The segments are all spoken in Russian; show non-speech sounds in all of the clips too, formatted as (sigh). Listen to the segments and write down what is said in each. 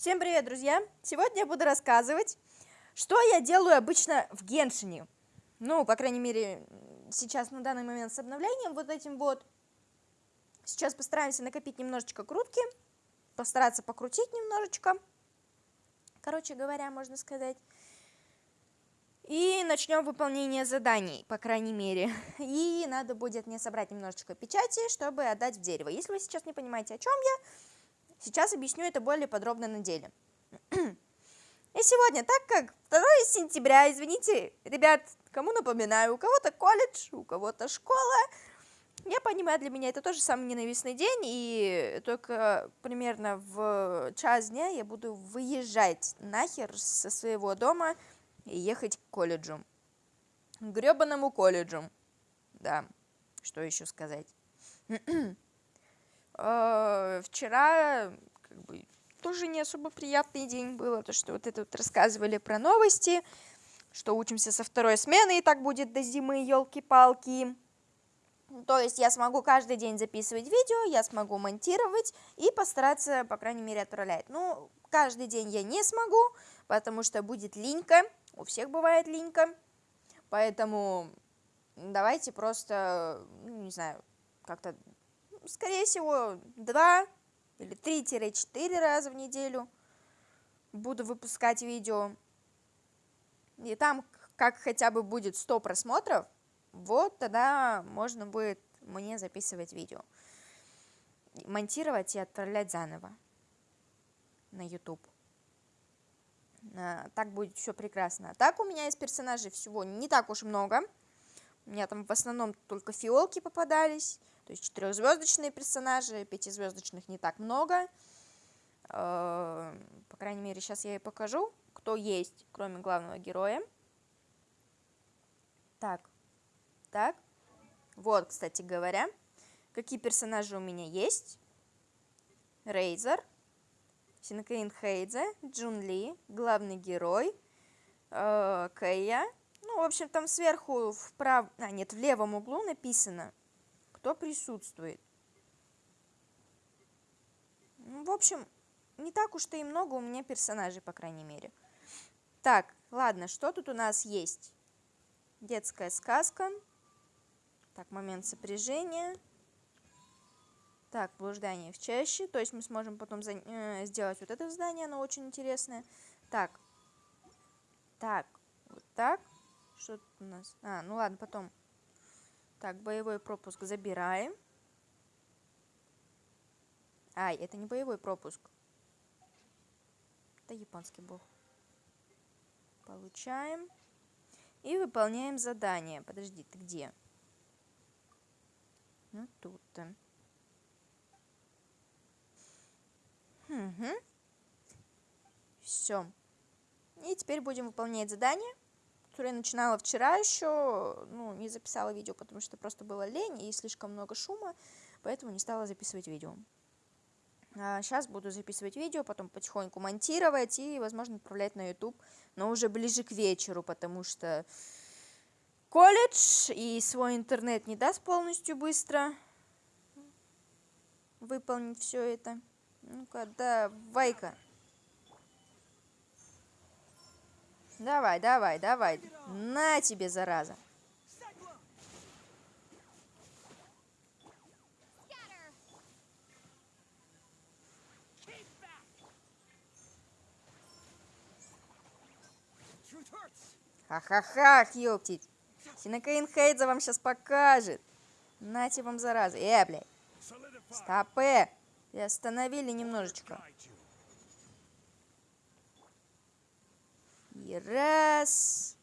Всем привет, друзья! Сегодня я буду рассказывать, что я делаю обычно в Геншине. Ну, по крайней мере, сейчас на данный момент с обновлением вот этим вот. Сейчас постараемся накопить немножечко крутки, постараться покрутить немножечко. Короче говоря, можно сказать. И начнем выполнение заданий, по крайней мере. И надо будет мне собрать немножечко печати, чтобы отдать в дерево. Если вы сейчас не понимаете, о чем я, Сейчас объясню это более подробно на деле. (clears throat) И сегодня, так как 2 сентября, извините, ребят, кому напоминаю, у кого-то колледж, у кого-то школа, я понимаю, для меня это тоже самый ненавистный день, и только примерно в час дня я буду выезжать нахер со своего дома и ехать к колледжу. К гребаному колледжу. Да, что еще сказать. (clears throat) э, вчера как бы, тоже не особо приятный день был, то что вот это вот рассказывали про новости, что учимся со второй смены, и так будет до зимы, елки-палки. То есть я смогу каждый день записывать видео, я смогу монтировать и постараться, по крайней мере, отправлять. Ну, каждый день я не смогу, потому что будет линька, у всех бывает линька, поэтому давайте просто, ну, не знаю, как-то скорее всего, 2 или 3-4 раза в неделю буду выпускать видео. И там, как хотя бы будет 100 просмотров, вот тогда можно будет мне записывать видео. Монтировать и отправлять заново на YouTube. А, так будет все прекрасно. А так у меня из персонажей всего не так уж много. У меня там в основном только фиолки попадались. То есть четырехзвездочные персонажи, пятизвездочных не так много. Э, по крайней мере, сейчас я и покажу, кто есть, кроме главного героя. Так, так. Вот, кстати говоря, какие персонажи у меня есть. Рейзер, Синкейн Хейдзе, Джун Ли, главный герой, э, Кэя. Ну, в общем, там сверху вправо, а, нет, в левом углу написано кто присутствует. Ну, в общем, не так уж-то и много у меня персонажей, по крайней мере. Так, ладно, что тут у нас есть? Детская сказка. Так, момент сопряжения. Так, блуждание в чаще. То есть мы сможем потом за... э, сделать вот это здание, оно очень интересное. Так. Так, вот так. Что тут у нас? А, ну ладно, потом так, боевой пропуск забираем. Ай, это не боевой пропуск. Это японский был. Получаем. И выполняем задание. Подожди, ты где? Ну, тут-то. Угу. Все. И теперь будем выполнять задание которое я начинала вчера еще, ну, не записала видео, потому что просто было лень и слишком много шума, поэтому не стала записывать видео. А сейчас буду записывать видео, потом потихоньку монтировать и, возможно, отправлять на YouTube, но уже ближе к вечеру, потому что колледж и свой интернет не даст полностью быстро выполнить все это. Ну-ка, давай-ка. Давай, давай, давай. На тебе, зараза. Ха-ха-ха, ёптить. Синокаин Хейдза вам сейчас покажет. Нате вам зараза. Э, блядь. Стопэ. И остановили немножечко. И раз.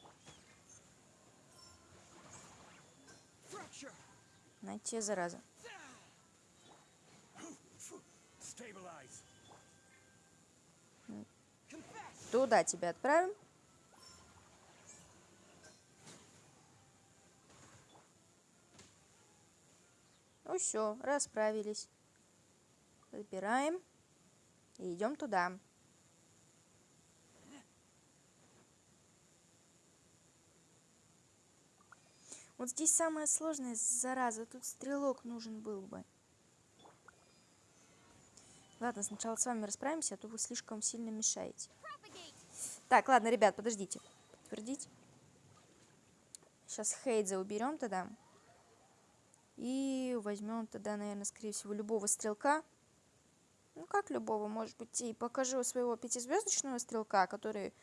На те, зараза. Туда тебя отправим. Ну все, расправились. Забираем и идем туда. Вот здесь самое сложное, зараза, тут стрелок нужен был бы. Ладно, сначала с вами расправимся, а то вы слишком сильно мешаете. Так, ладно, ребят, подождите. Подтвердить. Сейчас Хейдза уберем тогда. И возьмем тогда, наверное, скорее всего, любого стрелка. Ну, как любого, может быть, и покажу своего пятизвездочного стрелка, который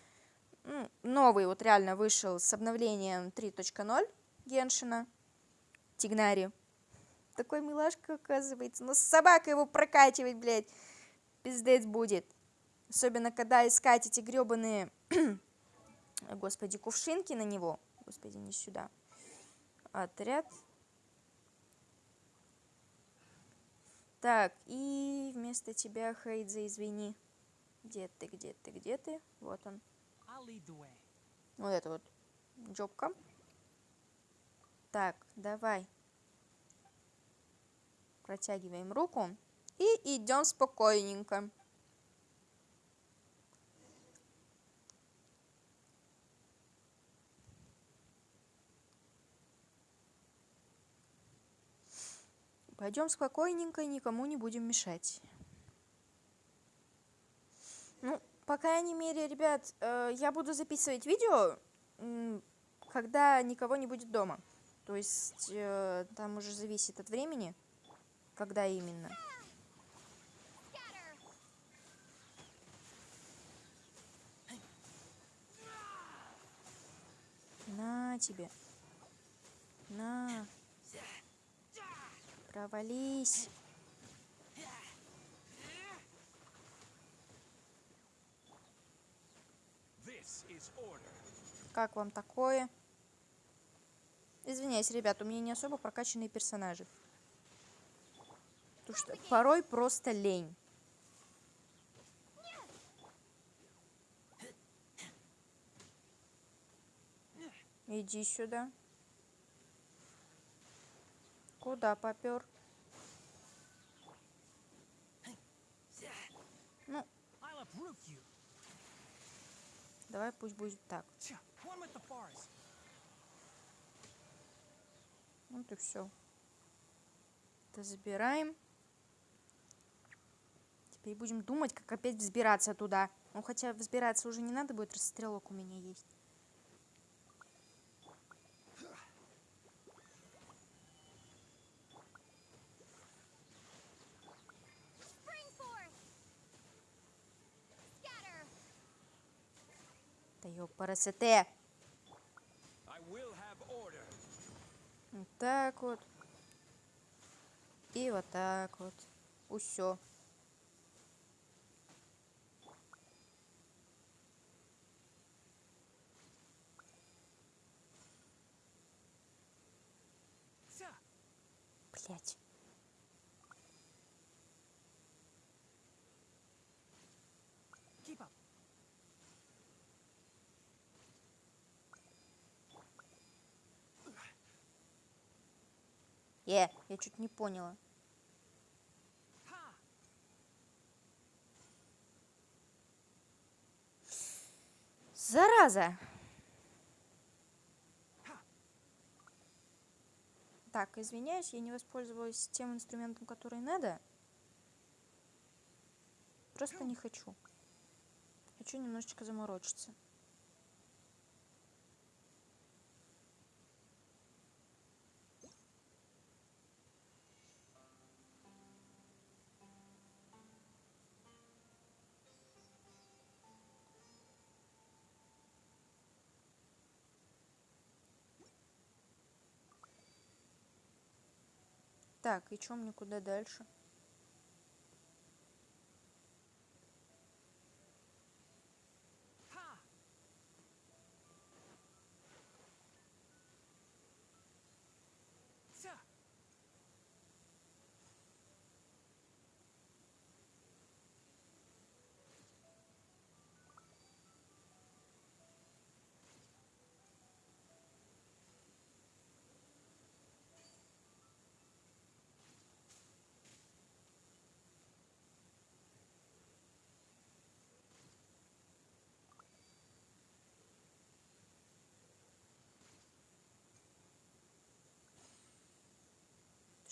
ну, новый вот реально вышел с обновлением 3.0 Геншина. Тигнари. Такой милашка, оказывается. Но собака его прокачивать, блядь, пиздец будет. Особенно, когда искать эти гребаные, (clears throat) господи, кувшинки на него. Господи, не сюда. Отряд. Так, и вместо тебя, Хейдзе, извини. Где ты, где ты, где ты? Вот он. Вот это вот джобка. Так, давай. Протягиваем руку. И идем спокойненько. Пойдем спокойненько, никому не будем мешать. Ну, по крайней мере, ребят, э, я буду записывать видео, когда никого не будет дома. То есть, э, там уже зависит от времени, когда именно. На тебе. На. Провались. Как вам такое? Извиняюсь, ребят, у меня не особо прокачанные персонажи. Потому что порой просто лень. Иди сюда. Куда попер? Ну. Давай пусть будет так. Вот и все. Это забираем. Теперь будем думать, как опять взбираться туда. Ну, хотя взбираться уже не надо будет, расстрелок у меня есть. Да ёпарасете. Вот так вот. И вот так вот. Усё. Блять. Е, я чуть не поняла. Зараза! Так, извиняюсь, я не воспользовалась тем инструментом, который надо. Просто не хочу. Хочу немножечко заморочиться. Так, и чё мне куда дальше?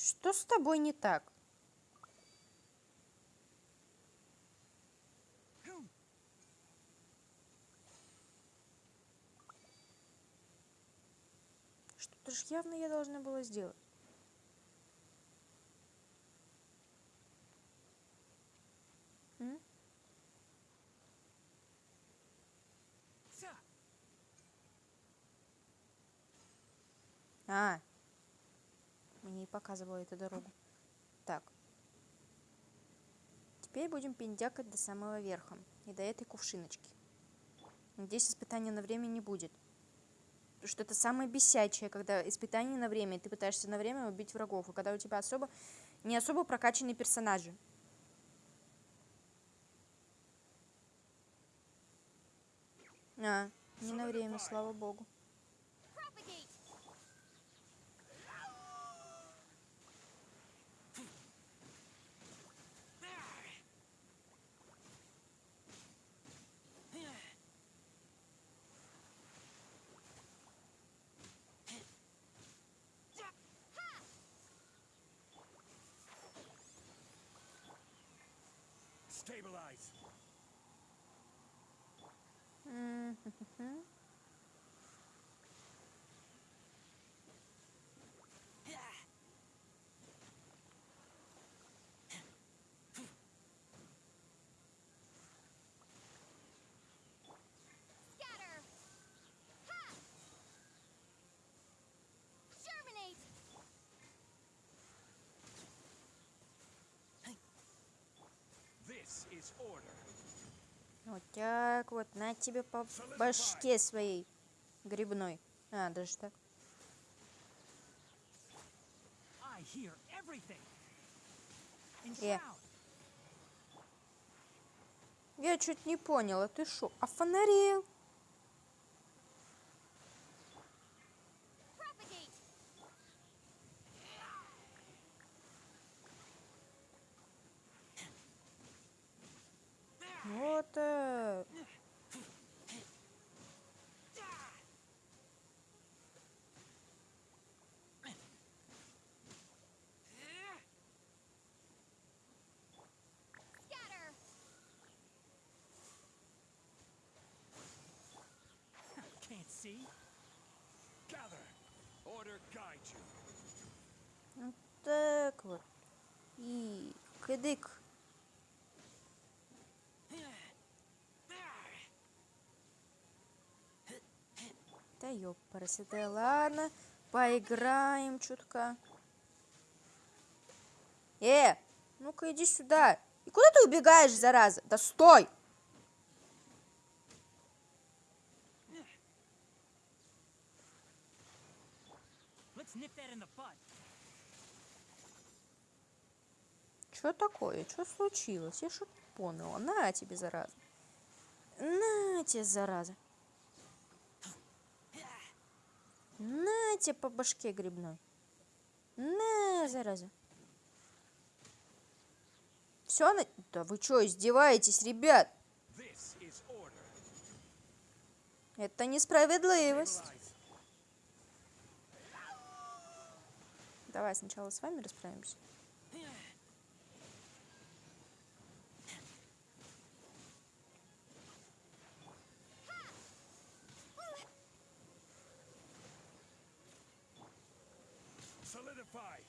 что с тобой не так? Что-то ж явно я должна была сделать. М? А, показывала эту дорогу. Так. Теперь будем пиндякать до самого верха. И до этой кувшиночки. Здесь испытания на время не будет. Потому что это самое бесячее, когда испытание на время, и ты пытаешься на время убить врагов. И когда у тебя особо не особо прокачанные персонажи. А, не на время, слава богу. Stabilize. Mm-hmm. Вот так вот, на тебе по башке своей грибной. А, даже так. Enshroud. Я чуть не поняла, ты шо, офонарел? Propagate! Вот так. Scatter! Can't see. Gather. Order guide you. Вот так вот. И кыдык. Да ёпарасы, да ладно. Поиграем чутка. Э, ну-ка иди сюда. И куда ты убегаешь, зараза? Да стой! Что такое? Что случилось? Я что поняла. На тебе, зараза. На тебе, зараза. На тебе по башке грибной. На, зараза. Все, на... Да вы что, издеваетесь, ребят? Это несправедливость. Давай сначала с вами расправимся. Solidify.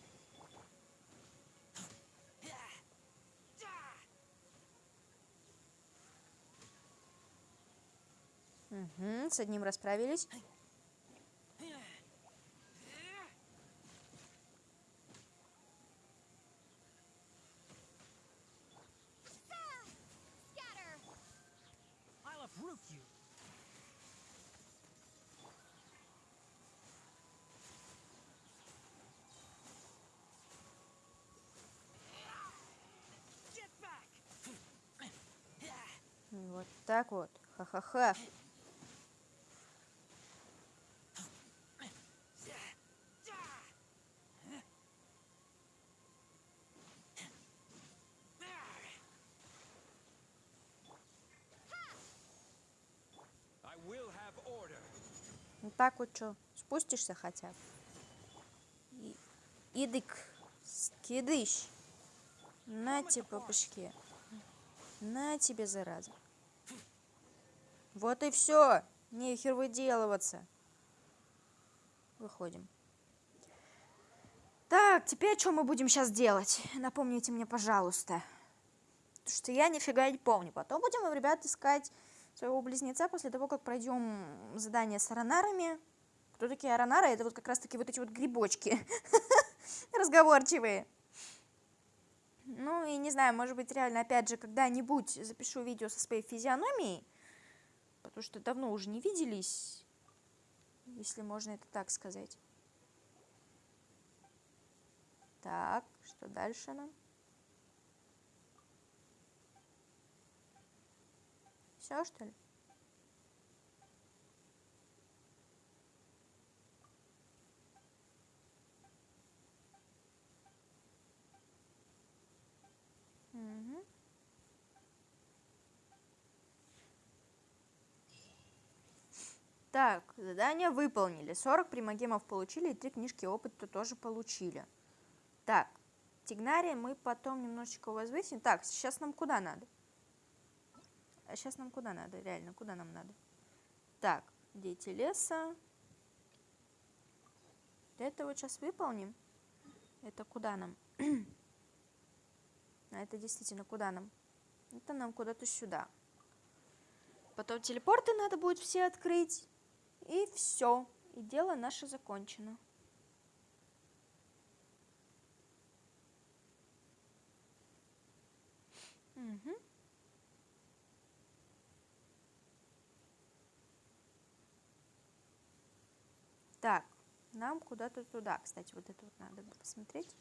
Угу, с одним расправились. Uproot you. Вот так вот. Ха-ха-ха. Ну так вот что, спустишься хотя бы? И... Идык, скидыш. На тебе по. На тебе, зараза. Вот и все. Нехер выделываться. выходим. Так, теперь что мы будем сейчас делать? Напомните мне, пожалуйста. Потому что я нифига не помню. Потом будем, ребят, искать своего близнеца после того, как пройдем задание с аронарами. Кто такие аронары? Это вот как раз-таки вот эти вот грибочки (laughs) разговорчивые. Ну и не знаю, может быть, реально, опять же, когда-нибудь запишу видео со своей физиономией, потому что давно уже не виделись, если можно это так сказать. Так, что дальше нам? Все, что ли? Угу. Так, задание выполнили. 40 примагемов получили, и 3 книжки опыта тоже получили. Так, Тигнария мы потом немножечко возвысим. Так, сейчас нам куда надо? А сейчас нам куда надо? Реально, куда нам надо? Так, дети леса. Это вот сейчас выполним. Это куда нам? (clears throat) А это действительно куда нам? Это нам куда-то сюда. Потом телепорты надо будет все открыть. И все. И дело наше закончено. Угу. Так, нам куда-то туда. Кстати, вот это вот надо бы посмотреть.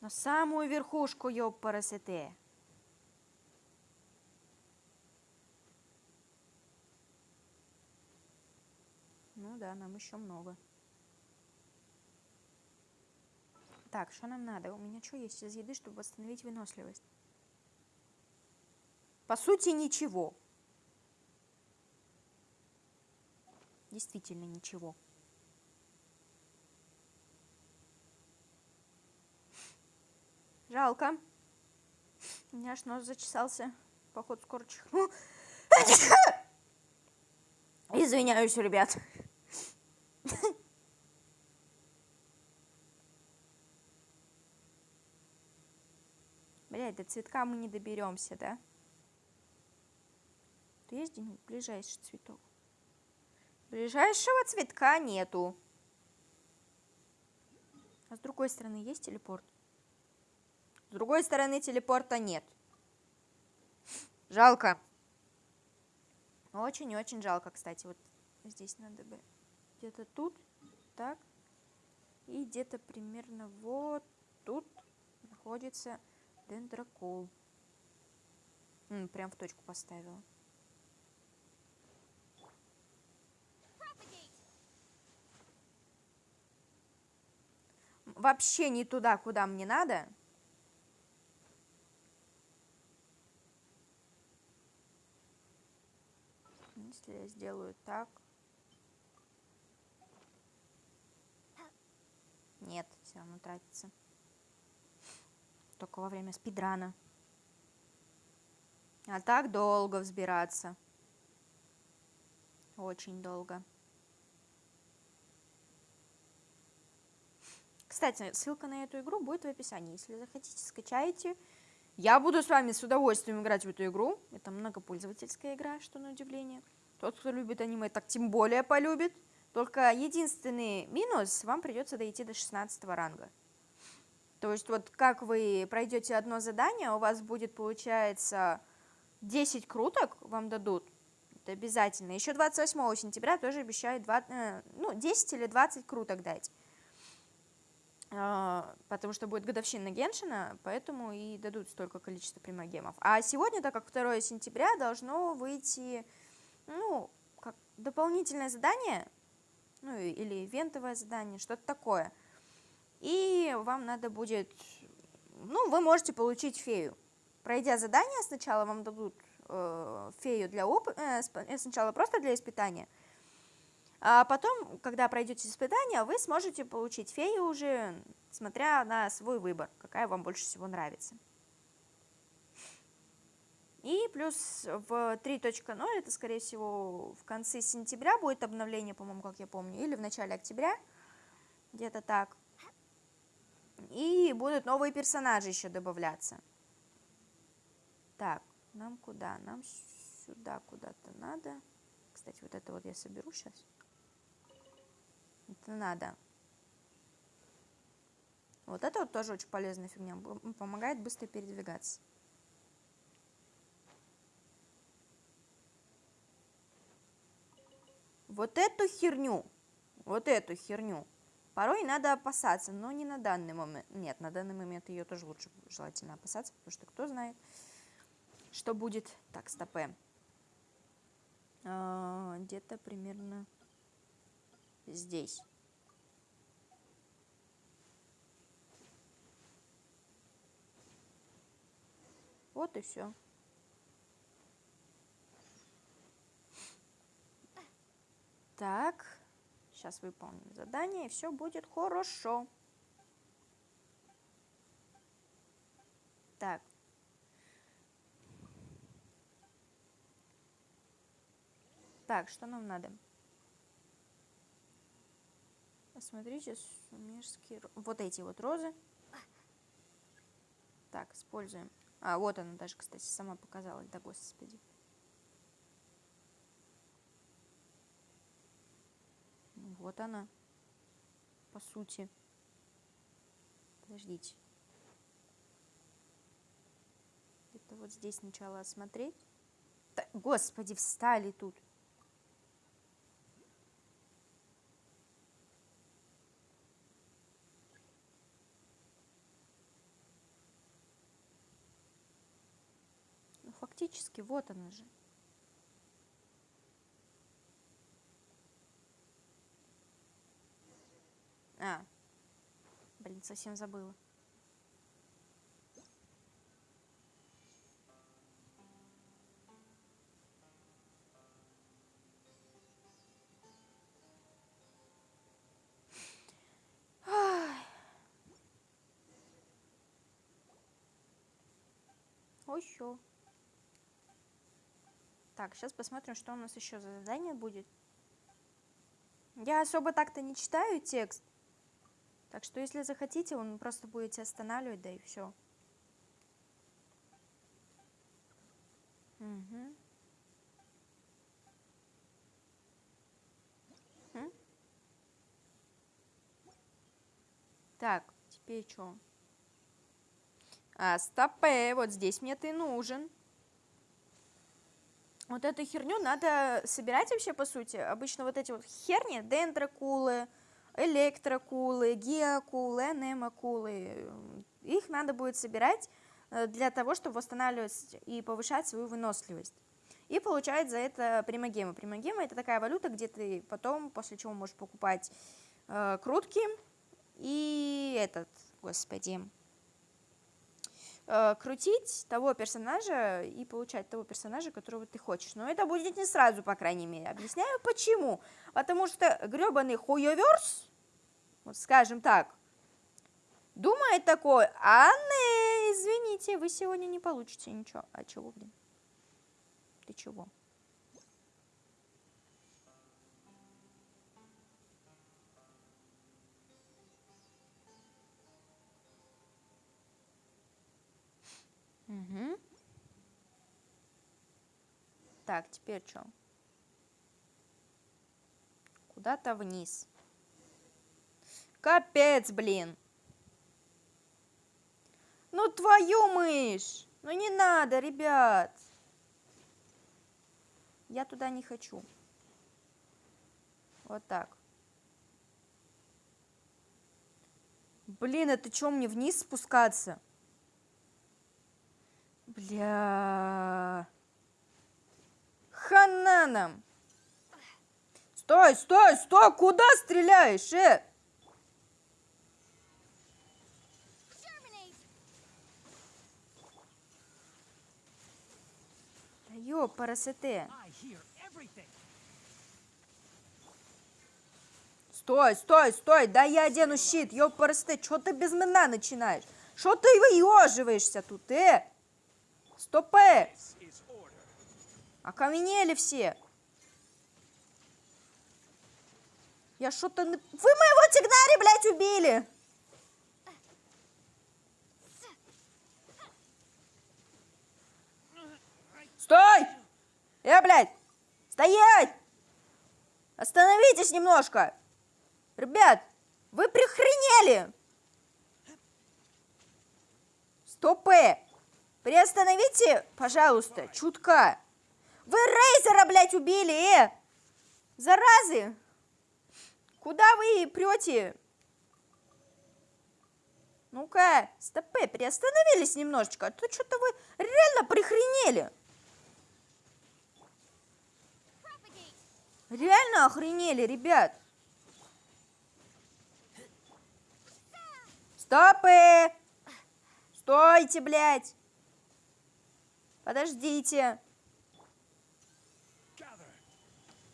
На самую верхушку, ёпарасете. Да, нам еще много. Так, что нам надо? У меня что есть из еды, чтобы восстановить выносливость? По сути, ничего. Действительно ничего. Жалко. У меня аж нос зачесался. Походу, скоро чихну. Извиняюсь, ребят. (laughs) Блядь, до цветка мы не доберемся, да? То есть где-нибудь ближайший цветок? Ближайшего цветка нету. А с другой стороны есть телепорт? С другой стороны телепорта нет. Жалко. Очень-очень жалко, кстати. Вот здесь надо бы где-то тут, так. И где-то примерно вот тут находится дендрокол. М, прям в точку поставила. Вообще не туда, куда мне надо. Если я сделаю так. Нет, все равно тратится. Только во время спидрана. А так долго взбираться. Очень долго. Кстати, ссылка на эту игру будет в описании. Если захотите, скачайте. Я буду с вами с удовольствием играть в эту игру. Это многопользовательская игра, что на удивление. Тот, кто любит аниме, так тем более полюбит. Только единственный минус, вам придется дойти до 16 ранга. То есть вот как вы пройдете одно задание, у вас будет, получается, 10 круток вам дадут. Это обязательно. Еще 28 сентября тоже обещают 20, э, ну, 10 или 20 круток дать. А, потому что будет годовщина Геншина, поэтому и дадут столько количества примагемов. А сегодня, так как 2 сентября, должно выйти, ну, как дополнительное задание, ну, или ивентовое задание, что-то такое. И вам надо будет, ну, вы можете получить фею. Пройдя задание, сначала вам дадут э, фею для оп... э, сначала просто для испытания, а потом, когда пройдете испытания, вы сможете получить фею уже, смотря на свой выбор, какая вам больше всего нравится. И плюс в 3.0, это, скорее всего, в конце сентября будет обновление, по-моему, как я помню, или в начале октября, где-то так. И будут новые персонажи еще добавляться. Так, нам куда? Нам сюда куда-то надо. Кстати, вот это вот я соберу сейчас. Это надо. Вот это вот тоже очень полезная фигня. Помогает быстро передвигаться. Вот эту херню, вот эту херню, порой надо опасаться, но не на данный момент. Нет, на данный момент ее тоже лучше желательно опасаться, потому что кто знает, что будет. Так, стопе. А, Где-то примерно здесь. Вот и все. Так, сейчас выполним задание, и все будет хорошо. Так. Так, что нам надо? Посмотрите, сумерские... Вот эти вот розы. Так, используем. А, вот она даже, кстати, сама показалась. Да, господи. Ну, Вот она. По сути. Подождите. Это вот здесь сначала осмотреть. Да, господи, встали тут. Ну, фактически, вот она же. А, блин, совсем забыла. Еще. Так, сейчас посмотрим, что у нас еще за задание будет. Я особо так-то не читаю текст. Так что, если захотите, он просто будете останавливать, да и все. Угу. Так, теперь что? А, стопе, вот здесь мне ты нужен. Вот эту херню надо собирать вообще, по сути. Обычно вот эти вот херни, дендрокулы, электрокулы, геокулы, анемокулы, их надо будет собирать э, для того, чтобы восстанавливать и повышать свою выносливость. И получать за это примагемы. Примагемы это такая валюта, где ты потом, после чего можешь покупать э, крутки и этот, господи, э, крутить того персонажа и получать того персонажа, которого ты хочешь. Но это будет не сразу, по крайней мере. Объясняю почему. Потому что гребаный хуеверс, вот скажем так, думает такой, а не, извините, вы сегодня не получите ничего. А чего, блин? Ты чего? Угу. Так, теперь что? Куда-то вниз. Капец, блин. Ну твою мышь. Ну не надо, ребят. Я туда не хочу. Вот так. Блин, это что, мне вниз спускаться? Бля. Хана нам. Стой, стой, стой, куда стреляешь, э? Hear everything. Стой, стой, стой, да я одену щит, ёпарасоте, чё ты без меня начинаешь? Что ты выеживаешься тут, э? Стопэ! Окаменели все. Я что-то... Вы моего тигнари, блядь, убили! Стой! Э, блядь! Стоять! Остановитесь немножко! Ребят, вы прихренели! Стопы! Приостановите, пожалуйста, чутка. Вы Рейзера, блядь, убили, э! Заразы! Куда вы прете? Ну-ка, стопы, приостановились немножечко, а то что-то вы реально прихренели. Реально охренели, ребят. Стопы! Стойте, блядь! Подождите.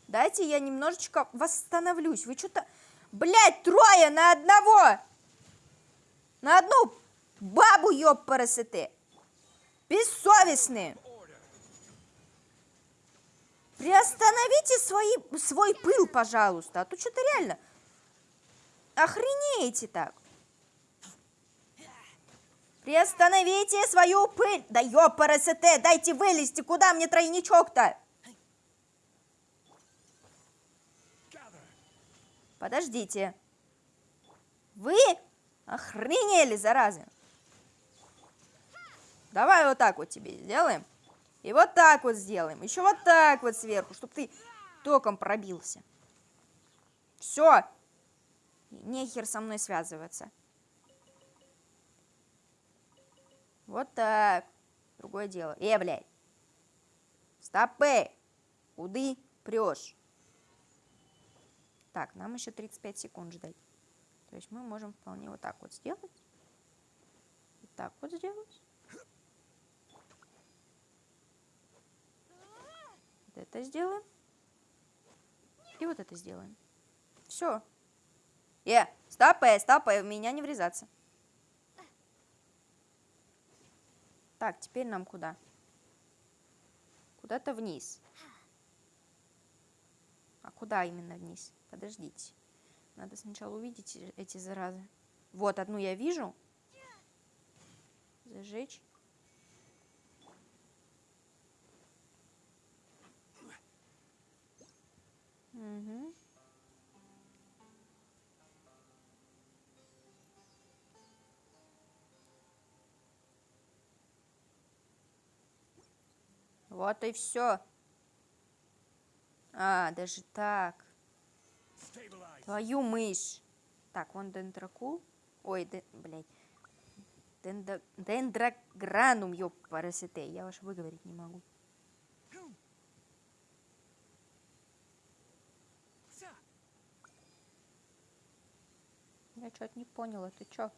Дайте я немножечко восстановлюсь. Вы что-то... Блядь, трое на одного! На одну бабу, ёппарасоте! Бессовестные! Приостановите свои, свой пыл, пожалуйста, а то что-то реально охренеете так. Приостановите свою пыль. Да ёпарасоте, дайте вылезти, куда мне тройничок-то? Подождите. Вы охренели, заразы. Давай вот так вот тебе сделаем. И вот так вот сделаем. Еще вот так вот сверху, чтобы ты током пробился. Все. Нехер со мной связываться. Вот так. Другое дело. Э, блядь. Стопы. Куды прешь? Так, нам еще 35 секунд ждать. То есть мы можем вполне вот так вот сделать. Вот так вот сделать. Это сделаем. И вот это сделаем. Все. Э, стопэ, стопэ, в меня не врезаться. Так, теперь нам куда? Куда-то вниз. А куда именно вниз? Подождите. Надо сначала увидеть э- эти заразы. Вот, одну я вижу. Зажечь. Мгм. Вот и все. А, даже так. Твою мышь. Так, вон дендракул. Ой, де, блядь. Дендо- дендрогранум, ёпарасете. Я уж выговорить не могу. Я что-то не поняла, ты чё?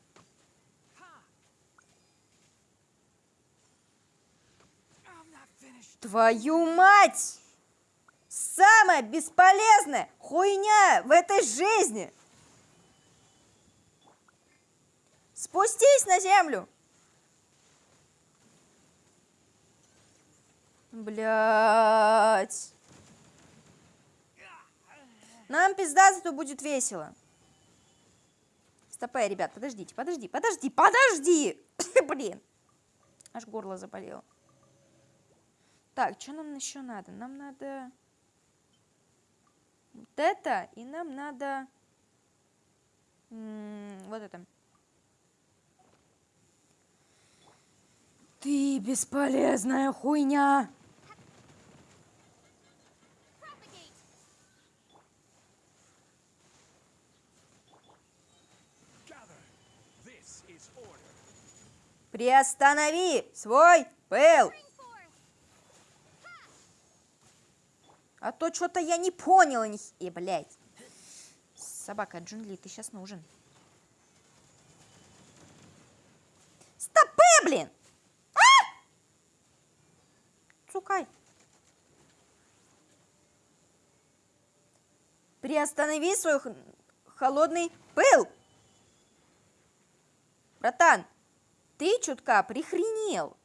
Твою мать! Самая бесполезная хуйня в этой жизни! Спустись на землю! Блять. Нам пизда, зато будет весело. Стопэ, ребят, подождите, подожди, подожди, подожди! (laughs) Блин. Аж горло заболело. Так, что нам еще надо? Нам надо вот это, и нам надо вот это. Ты бесполезная хуйня. Propagate. Gather. This is order. Приостанови свой пыл. А то что-то я не поняла. Ни... И, блядь. Собака Джунли, ты сейчас нужен. Стопы, блин! А! Приостанови свой холодный пыл. Братан, ты чутка прихренел.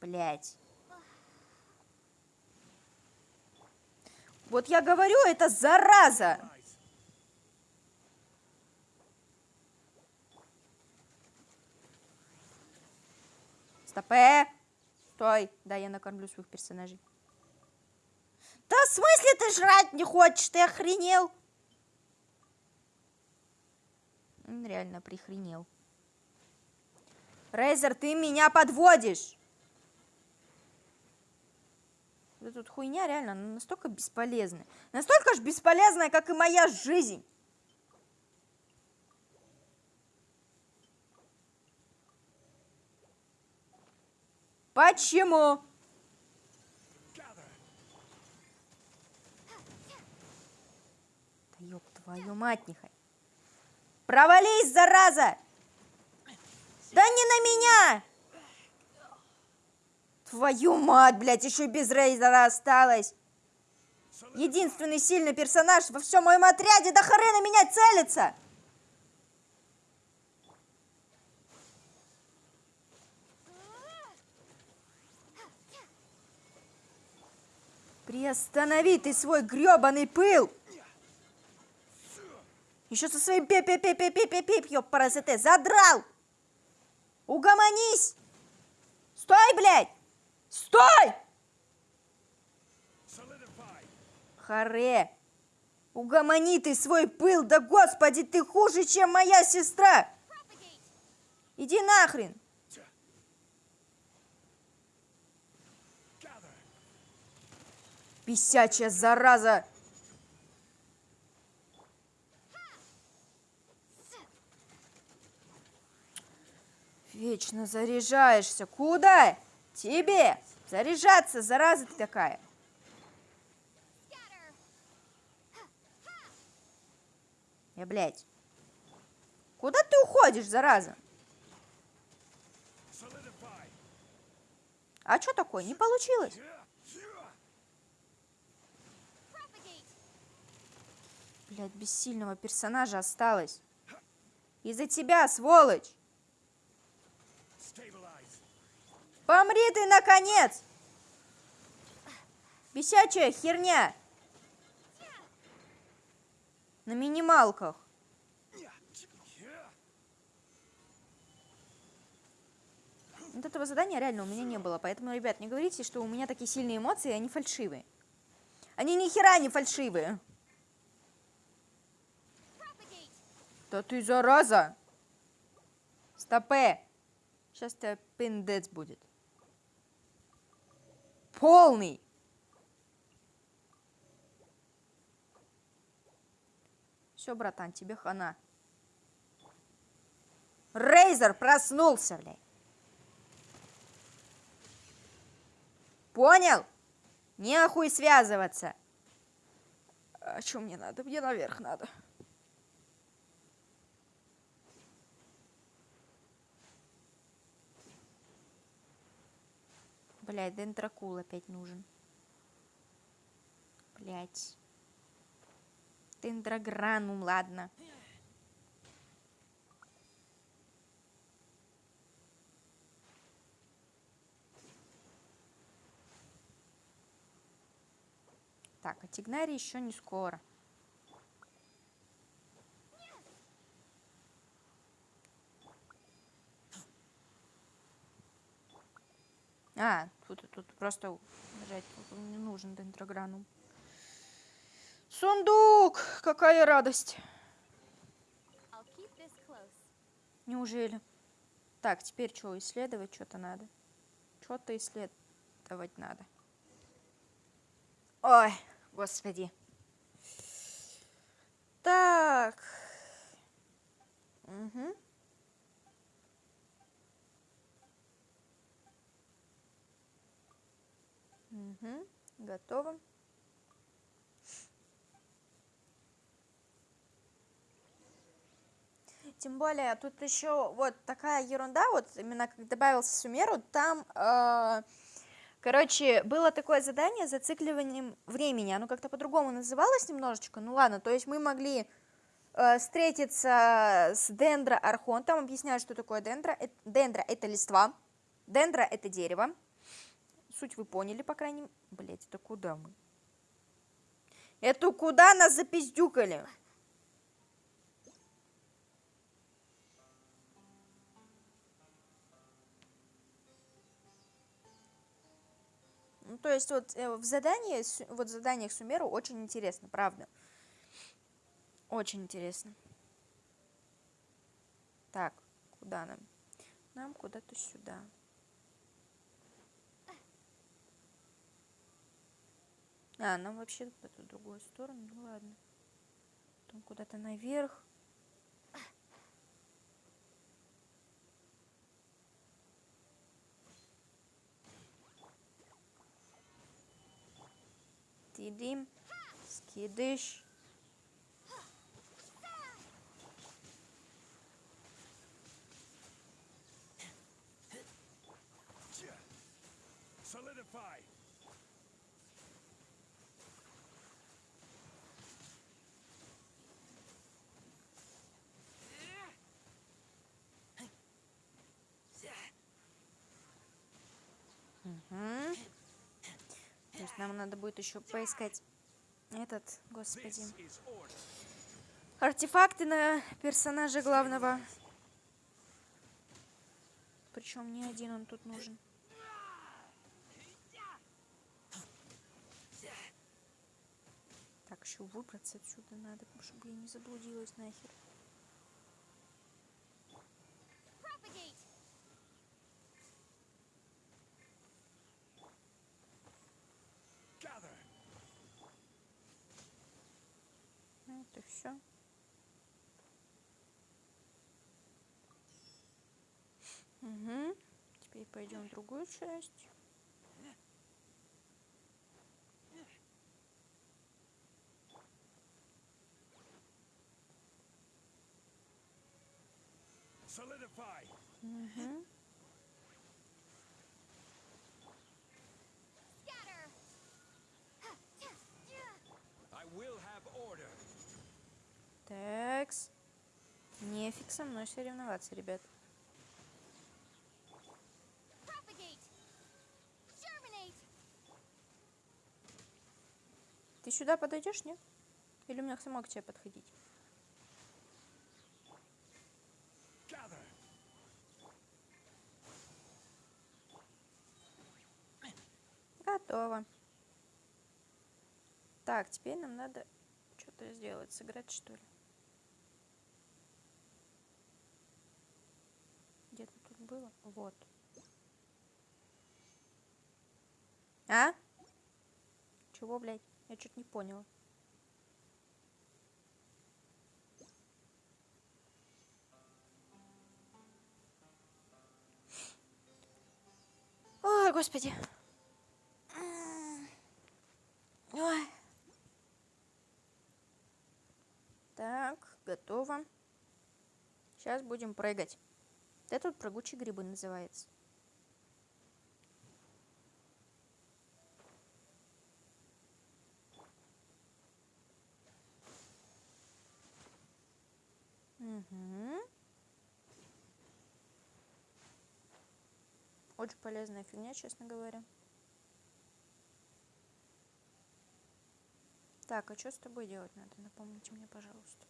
Блять. Вот я говорю, это зараза. Стопе. Э, стой. Да, я накормлю своих персонажей. Да смысле ты жрать не хочешь? Ты охренел? Он реально прихренел. Рейзер, ты меня подводишь. Эта вот хуйня реально настолько бесполезная. Настолько же бесполезная, как и моя жизнь. Почему? Gather. Да ёб твою мать, нехай. Провались, зараза! Да не на меня! Твою мать, блядь, еще без Рейзера осталось. Единственный сильный персонаж во всем моем отряде, да хрена меня целится! Приостанови ты свой гребаный пыл! Еще со своим пип пип пип пип пип пип пип ёб паразите, задрал! Угомонись! Стой, блядь! Стой! Харе! Угомони ты свой пыл, да господи, ты хуже, чем моя сестра! Иди нахрен! Писячая зараза! Вечно заряжаешься. Куда? Тебе! Заряжаться, зараза ты такая. Я, блядь. Куда ты уходишь, зараза? А что такое? Не получилось. Блядь, без сильного персонажа осталось. Из-за тебя, сволочь! Помри ты, наконец! Бесячая херня! На минималках. Вот этого задания реально у меня не было, поэтому, ребят, не говорите, что у меня такие сильные эмоции, они фальшивые. Они ни хера не фальшивые. Да ты зараза! Стопе! Сейчас тебя пиндец будет. Полный! Все, братан, тебе хана. Рейзер проснулся, блядь. Понял? Нехуй связываться. А что мне надо? Мне наверх надо. Блять, дендракул опять нужен. Блять. Дендрогранум, ладно. Так, а Тигнари еще не скоро. А, тут, тут просто нажать тут не нужен дендрогранум. Сундук! Какая радость! Неужели? Так, теперь что, исследовать что-то надо? Что-то исследовать надо. Ой, господи. Так. Угу. Угу. Готово. Тем более, тут еще вот такая ерунда, вот именно как добавился Сумеру, там, э, короче, было такое задание с зацикливанием времени, оно как-то по-другому называлось немножечко, ну ладно, то есть мы могли э, встретиться с Дендро Архон, там объясняют, что такое Дендро, Э- Дендро это листва, Дендро это дерево, Суть вы поняли, по крайней мере. Блять, это куда мы? Это куда нас запиздюкали? Ну, то есть вот э, в задании, вот в заданиях Сумеру очень интересно, правда. Очень интересно. Так, куда нам? Нам куда-то сюда. А, нам вообще в эту другую сторону, ну ладно. Потом куда-то наверх. Тидим. Скидыш. Solidify. Нам надо будет еще поискать этот, господи, артефакты на персонажа главного. Причем не один он тут нужен. Так, еще выбраться отсюда надо, чтобы я не заблудилась нахер. Propagate. Gather. Ну, это все. Угу. Теперь пойдем в другую часть. Угу. Такс. Нефиг со мной соревноваться, ребят. Сюда подойдешь, нет? Или мне самой к тебе подходить? Готово. Так, теперь нам надо что-то сделать. Сыграть, что ли? Где-то тут было? Вот. А? Чего, блядь? Я что-то не поняла. Ой, господи. Ой. Так, готово. Сейчас будем прыгать. Это тут прыгучие грибы называется. Угу. Очень полезная фигня, честно говоря. Так, а что с тобой делать надо? Напомните мне, пожалуйста.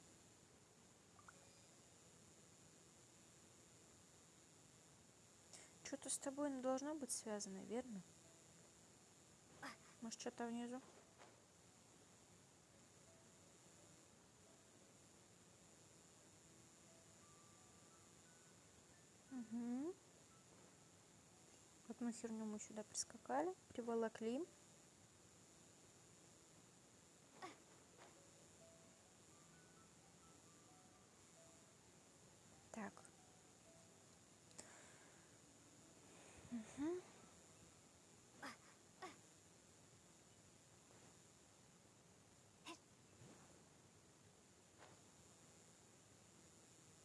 Что-то с тобой должно быть связано, верно? Может, что-то внизу? Угу. Одну херню мы сюда прискакали, приволокли. Так. Мгм.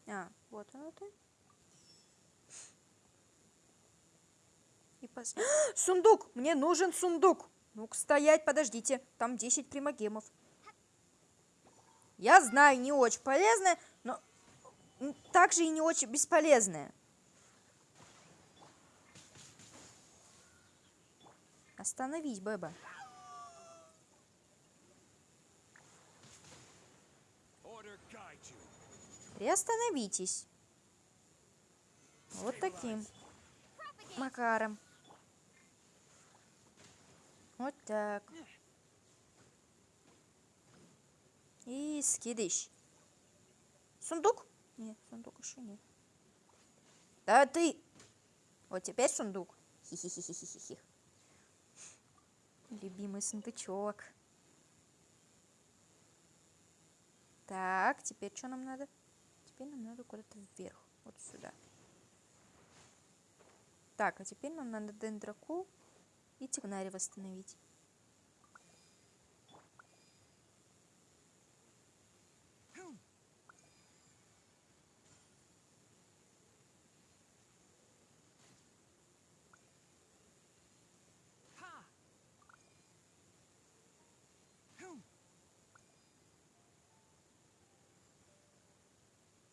А, вот оно ты. И пос... (gasps) Сундук! Мне нужен сундук! Ну-ка, стоять, подождите. Там 10 примагемов. Я знаю, не очень полезное, но также и не очень бесполезное. Остановись, Бэба. Приостановитесь. Вот таким макаром. Вот так. И скидыш. Сундук? Нет, сундук еще нет. Да ты! Вот теперь сундук. Хи-хи-хи-хи-хи. Любимый сундучок. Так, теперь что нам надо? Теперь нам надо куда-то вверх. Вот сюда. Так, а теперь нам надо дендроку и тигнари восстановить.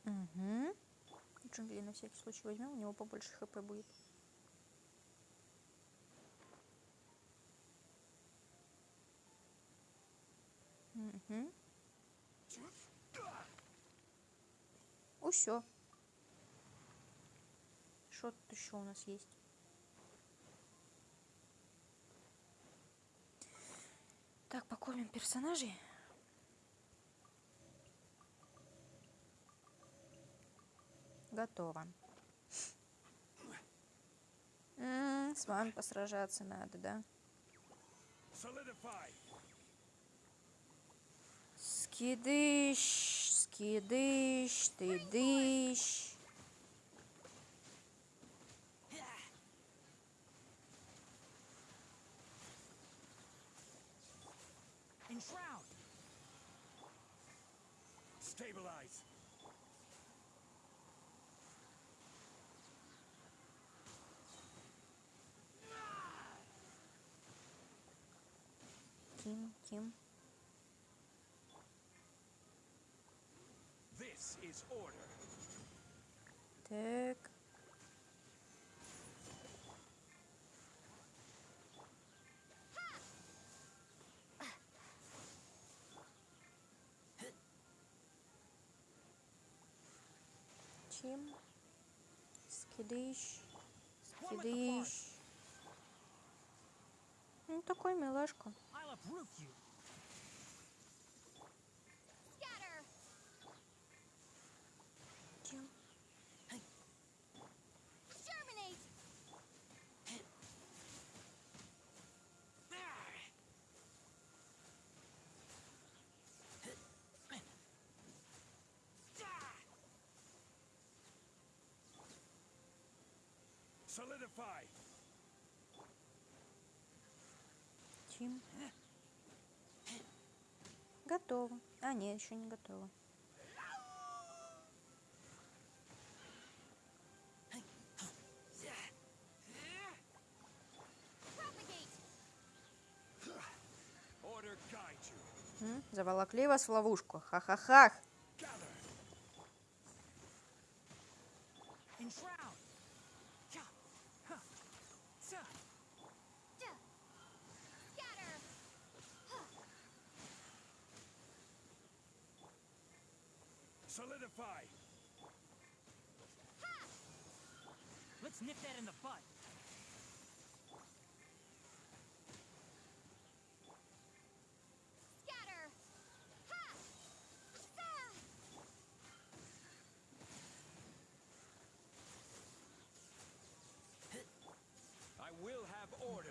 Угу. Джунгли на всякий случай возьмем, у него побольше хп будет. Угу. Усё. Что тут еще у нас есть? Так, покормим персонажей. Готово. М, С вами посражаться надо, да? Скидыш, скидыш, ты дыш. Enshroud! Так. Чим. Скидыш. Скидыш. Ну, такой милашка. I'll uproot you! Solidify. Чим. Готово. А, нет, еще не готово. Заволокли вас в ловушку. Ха-ха-ха.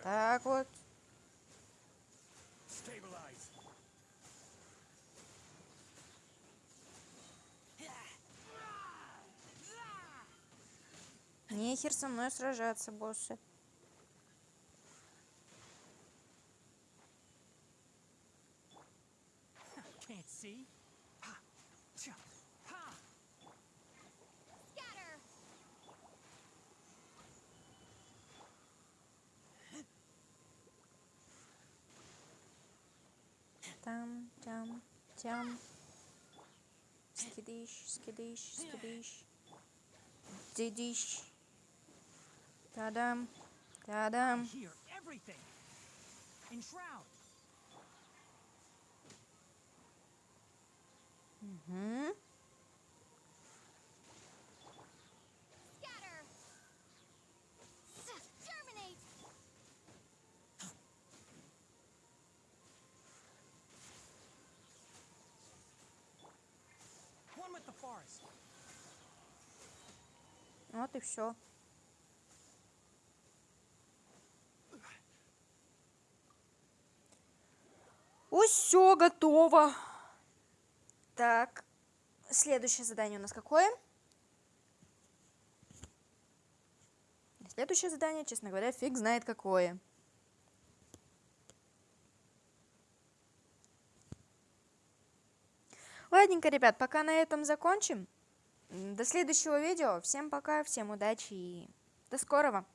Так вот. Нехер со мной сражаться, боссы. Can't see? Ha! Cha! Tam, tam, tam. Skidish, skidish, skidish. Didish. Tadam, tadam. Hear everything. Mm-hmm. Вот и все. Все готово. Так, следующее задание у нас какое? Следующее задание, честно говоря, фиг знает какое. Ладненько, ребят, пока на этом закончим. До следующего видео. Всем пока, всем удачи и до скорого.